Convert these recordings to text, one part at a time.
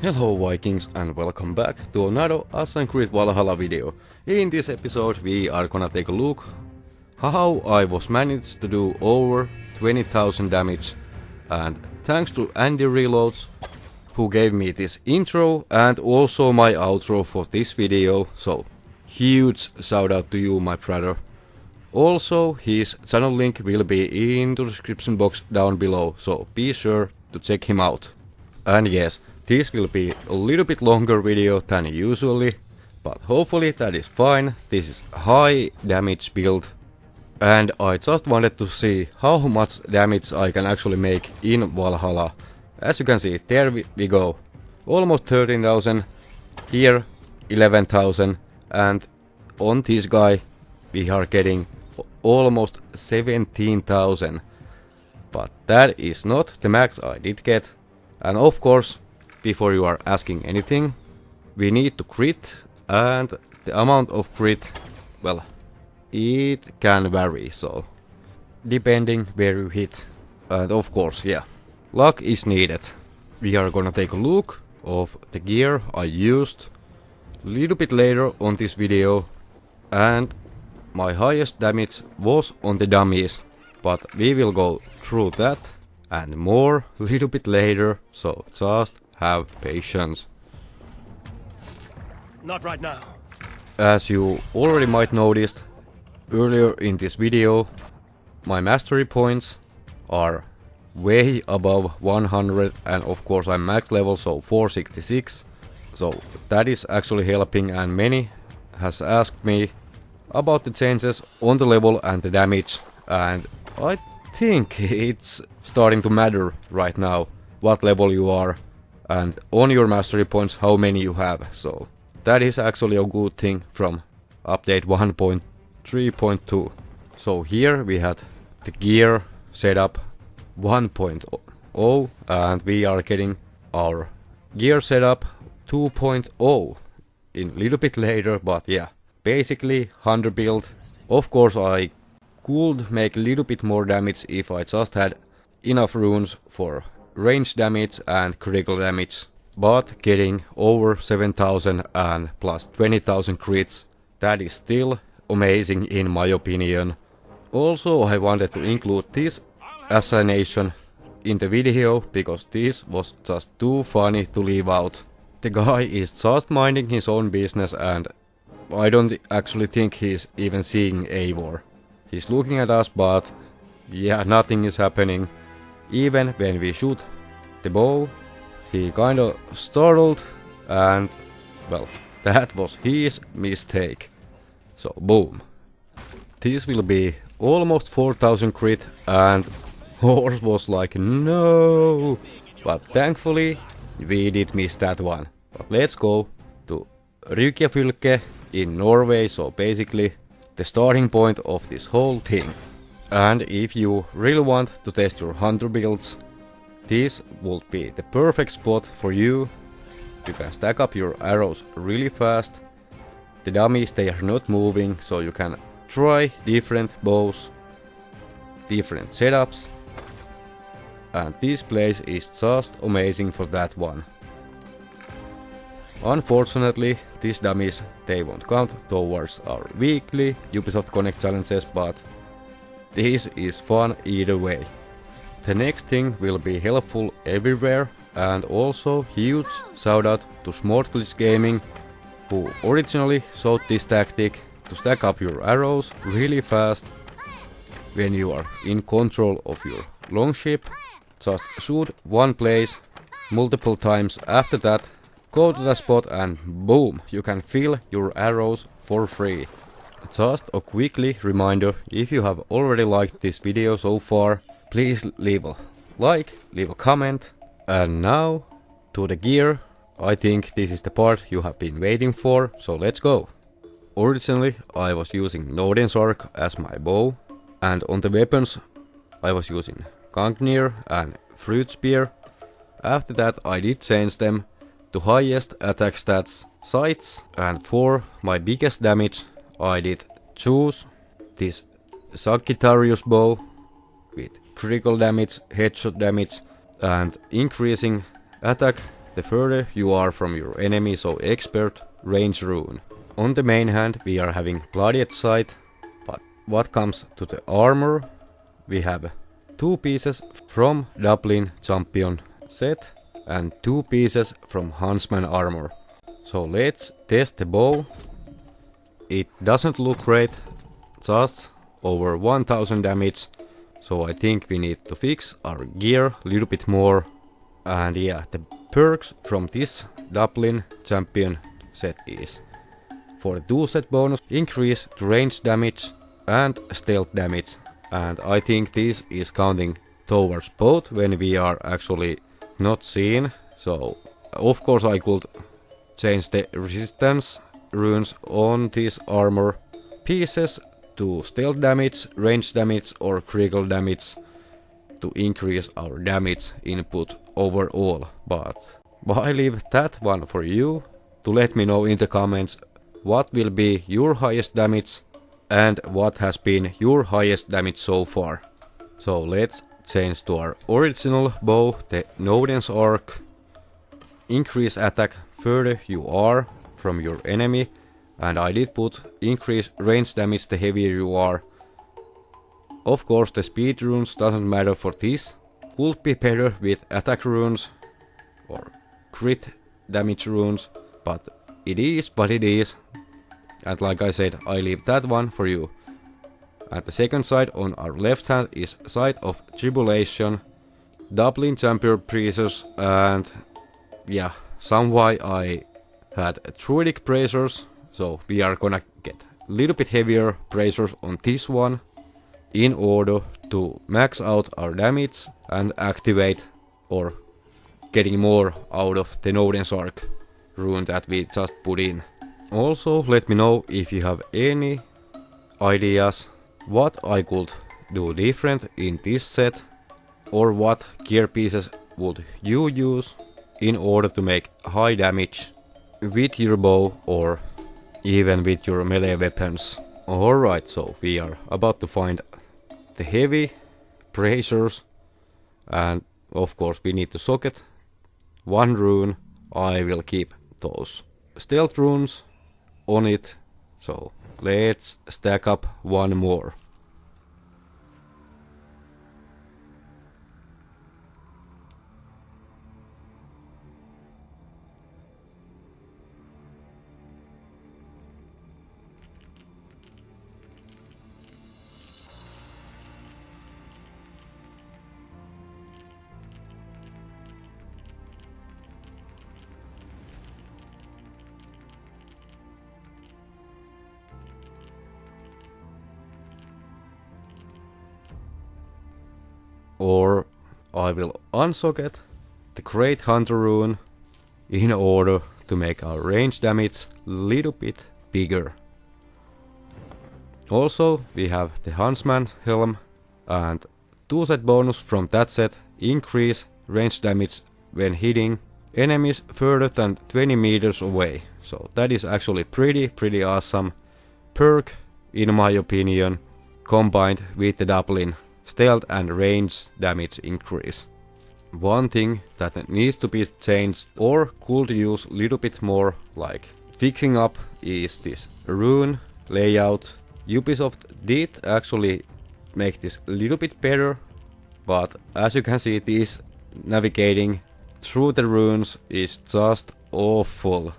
Hello Vikings and welcome back to another Assassin's Creed Valhalla video. In this episode we are gonna take a look how I was managed to do over 20,000 damage and thanks to Andy Reloads who gave me this intro and also my outro for this video so huge shout out to you my brother. Also his channel link will be in the description box down below so be sure to check him out. And yes, this will be a little bit longer video than usually, but hopefully that is fine. This is high damage build and I just wanted to see how much damage I can actually make in Valhalla. As you can see, there we, go. Almost 13,000, here 11,000 and on this guy we are getting almost 17,000. But that is not the max I did get. And of course, before you are asking anything. We need to crit and the amount of crit, well, it can vary, so depending where you hit. And of course, yeah, luck is needed. We are gonna take a look of the gear I used a little bit later on this video and my highest damage was on the dummies, but we will go through that and more a little bit later, so just have patience. Not right now. As you already might noticed earlier in this video, my mastery points are way above 100 and of course I'm max level so 466 so that is actually helping and many has asked me about the changes on the level and the damage and I think it's starting to matter right now what level you are and on your mastery points how many you have. So that is actually a good thing from update 1.3.2. So here we had the gear setup 1.0 and we are getting our gear setup 2.0 in a little bit later but yeah basically 100 build of course I could make a little bit more damage if I just had enough runes for range damage and critical damage, but getting over 7000 and plus 20,000 crits, that is still amazing in my opinion. Also I wanted to include this assassination in the video because this was just too funny to leave out. The guy is just minding his own business and I don't actually think he's even seeing Eivor. He's looking at us but yeah, nothing is happening. Even when we shoot the bow, he kinda startled and, well, that was his mistake. So, boom. This will be almost 4000 crit and Horse was like, no! But thankfully, we did miss that one. But let's go to Rygjafylke in Norway, so basically the starting point of this whole thing. And if you really want to test your hunter builds, this would be the perfect spot for you. You can stack up your arrows really fast. The dummies they are not moving, so you can try different bows, different setups. And this place is just amazing for that one. Unfortunately, these dummies they won't count towards our weekly Ubisoft Connect challenges, but this is fun either way. The next thing will be helpful everywhere and also huge shout out to Smortglitch Gaming who originally showed this tactic to stack up your arrows really fast when you are in control of your longship. Just shoot one place multiple times after that go to the spot and boom you can fill your arrows for free. Just a quickly reminder, if you have already liked this video so far, please leave a like, leave a comment. And now, to the gear. I think this is the part you have been waiting for, so let's go. Originally, I was using Nodens Arc as my bow, and on the weapons, I was using Gungnir and Fruit Spear. After that, I did change them to highest attack stats sights, and for my biggest damage, I did choose this Sagittarius bow with critical damage, headshot damage and increasing attack the further you are from your enemy, so expert, range rune. On the main hand we are having Bloodied Sight, but what comes to the armor, we have two pieces from Dublin Champion set and two pieces from Huntsman armor. So let's test the bow. It doesn't look great, just over 1000 damage. So I think we need to fix our gear a little bit more. And yeah, the perks from this Dublin Champion set is for the dual set bonus, increase range damage and stealth damage. And I think this is counting towards both when we are actually not seen. So of course I could change the resistance runes on these armor pieces to stealth damage, range damage or critical damage to increase our damage input overall. But, but I leave that one for you to let me know in the comments what will be your highest damage and what has been your highest damage so far. So let's change to our original bow, the Nodens Arc. Increase attack further you are from your enemy and I did put increase range damage the heavier you are. Of course the speed runes doesn't matter for this. Could be better with attack runes or crit damage runes, but it is what it is. And like I said, I leave that one for you. At the second side on our left hand is Side of Tribulation, Dublin Champion Priestess and yeah, some why I had Druidic Bracers, so we are gonna get a little bit heavier bracers on this one in order to max out our damage and activate or getting more out of the Nodens Arc rune that we just put in. Also let me know if you have any ideas what I could do different in this set or what gear pieces would you use in order to make high damage with your bow or even with your melee weapons. Alright, so we are about to find the heavy bracers and of course we need to socket one rune. I will keep those stealth runes on it. So let's stack up one more. Or I will unsocket the Great Hunter rune in order to make our range damage a little bit bigger. Also we have the Huntsman helm and two set bonus from that set increase range damage when hitting enemies further than 20 meters away. So that is actually pretty pretty awesome perk in my opinion combined with the Dublin stealth and range damage increase. One thing that needs to be changed or could use a little bit more like fixing up is this rune layout. Ubisoft did actually make this a little bit better, but as you can see this navigating through the runes is just awful.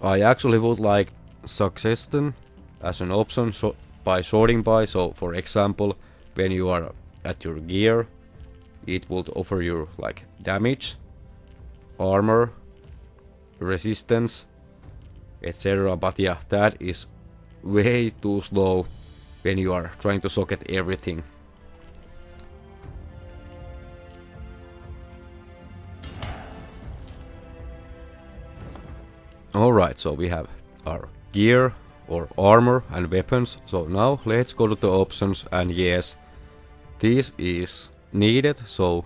I actually would like succession as an option so by sorting by, so for example when you are at your gear, it would offer you like damage, armor, resistance, etc. But yeah, that is way too slow when you are trying to socket everything. Alright, so we have our gear or armor and weapons. So now let's go to the options and yes, this is needed, so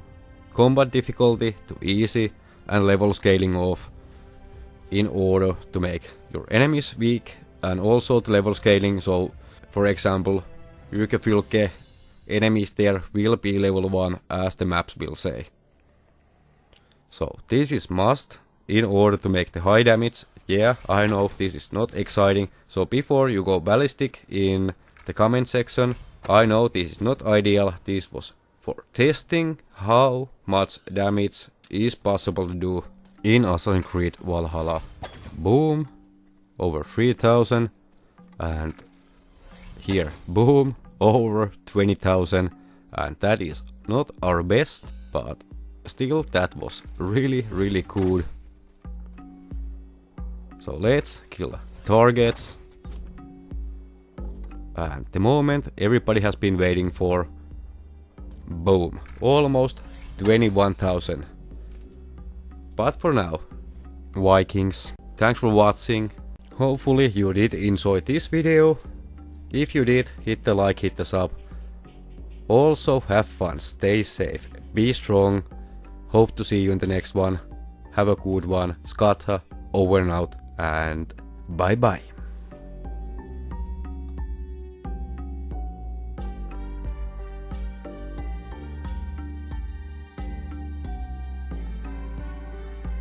combat difficulty to easy and level scaling off in order to make your enemies weak and also the level scaling, so for example, Rygjafylke enemies there will be level 1 as the maps will say. So this is must in order to make the high damage. Yeah, I know this is not exciting. So before you go ballistic in the comment section, I know this is not ideal. This was for testing how much damage is possible to do in Assassin's Creed Valhalla. Boom, over 3000 and here, boom, over 20,000 and that is not our best, but still that was really really cool. So let's kill targets. And the moment everybody has been waiting for. Boom, almost 21,000. But for now, Vikings, thanks for watching. Hopefully you did enjoy this video. If you did, hit the like, hit the sub. Also have fun, stay safe, be strong. Hope to see you in the next one. Have a good one. Skatha, over and out, and bye bye.